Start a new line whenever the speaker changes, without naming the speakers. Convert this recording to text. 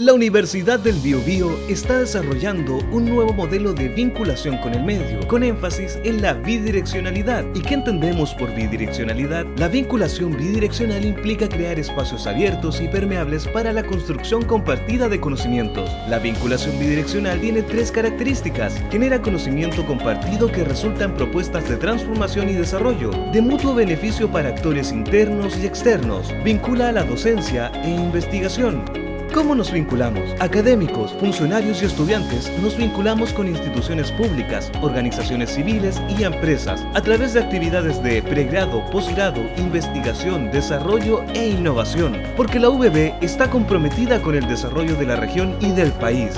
La Universidad del Biobío está desarrollando un nuevo modelo de vinculación con el medio, con énfasis en la bidireccionalidad. ¿Y qué entendemos por bidireccionalidad? La vinculación bidireccional implica crear espacios abiertos y permeables para la construcción compartida de conocimientos. La vinculación bidireccional tiene tres características. Genera conocimiento compartido que resulta en propuestas de transformación y desarrollo, de mutuo beneficio para actores internos y externos. Vincula a la docencia e investigación ¿Cómo nos vinculamos? Académicos, funcionarios y estudiantes nos vinculamos con instituciones públicas, organizaciones civiles y empresas a través de actividades de pregrado, posgrado, investigación, desarrollo e innovación, porque la UBB está comprometida con el desarrollo de la región y del país.